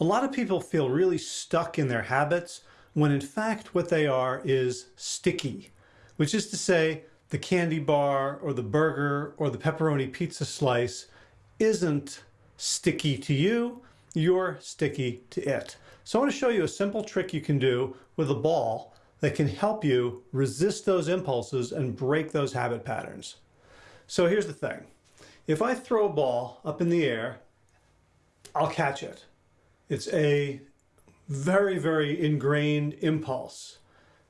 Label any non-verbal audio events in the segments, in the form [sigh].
A lot of people feel really stuck in their habits when in fact what they are is sticky, which is to say the candy bar or the burger or the pepperoni pizza slice isn't sticky to you, you're sticky to it. So I want to show you a simple trick you can do with a ball that can help you resist those impulses and break those habit patterns. So here's the thing. If I throw a ball up in the air, I'll catch it. It's a very, very ingrained impulse.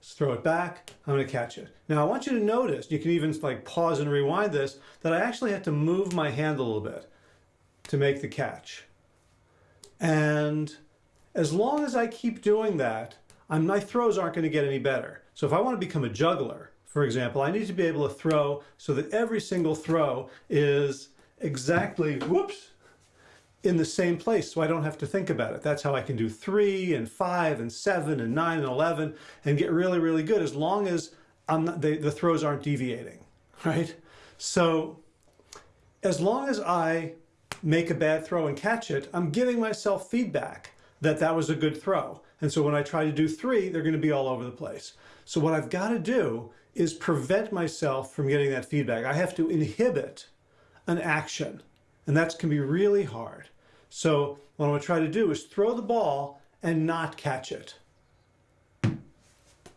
Let's throw it back, I'm gonna catch it. Now I want you to notice, you can even like pause and rewind this, that I actually have to move my hand a little bit to make the catch. And as long as I keep doing that, I'm, my throws aren't gonna get any better. So if I wanna become a juggler, for example, I need to be able to throw so that every single throw is exactly, whoops, in the same place so I don't have to think about it. That's how I can do three and five and seven and nine and 11 and get really, really good as long as I'm not, they, the throws aren't deviating, [laughs] right? So as long as I make a bad throw and catch it, I'm giving myself feedback that that was a good throw. And so when I try to do three, they're going to be all over the place. So what I've got to do is prevent myself from getting that feedback. I have to inhibit an action. And that can be really hard. So what I'm going to try to do is throw the ball and not catch it.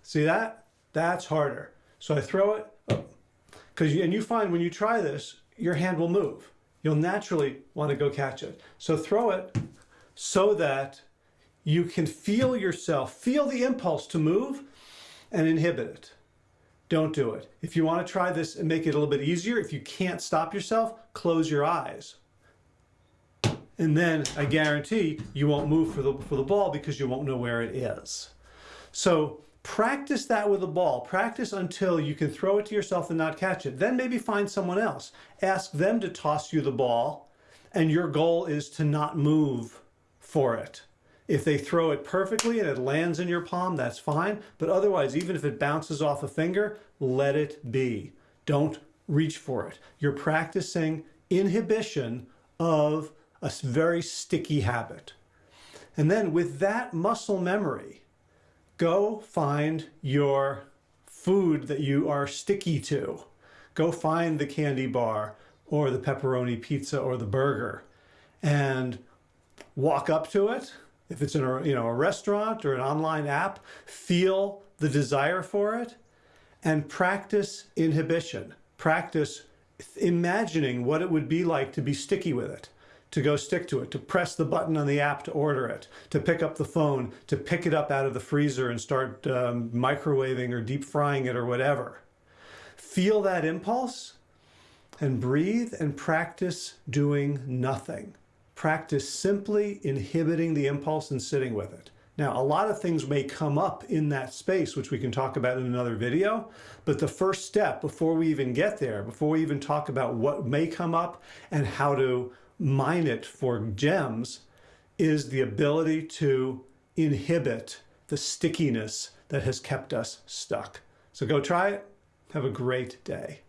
See that? That's harder. So I throw it, oh, because and you find when you try this, your hand will move. You'll naturally want to go catch it. So throw it so that you can feel yourself, feel the impulse to move and inhibit it. Don't do it. If you want to try this and make it a little bit easier, if you can't stop yourself, close your eyes. And then I guarantee you won't move for the, for the ball because you won't know where it is. So practice that with a ball. Practice until you can throw it to yourself and not catch it. Then maybe find someone else. Ask them to toss you the ball and your goal is to not move for it. If they throw it perfectly and it lands in your palm, that's fine. But otherwise, even if it bounces off a finger, let it be. Don't reach for it. You're practicing inhibition of a very sticky habit. And then with that muscle memory, go find your food that you are sticky to. Go find the candy bar or the pepperoni pizza or the burger and walk up to it. If it's in a, you know, a restaurant or an online app, feel the desire for it and practice inhibition. Practice imagining what it would be like to be sticky with it to go stick to it, to press the button on the app to order it, to pick up the phone, to pick it up out of the freezer and start um, microwaving or deep frying it or whatever. Feel that impulse and breathe and practice doing nothing. Practice simply inhibiting the impulse and sitting with it. Now, a lot of things may come up in that space, which we can talk about in another video, but the first step before we even get there, before we even talk about what may come up and how to mine it for gems is the ability to inhibit the stickiness that has kept us stuck. So go try it. Have a great day.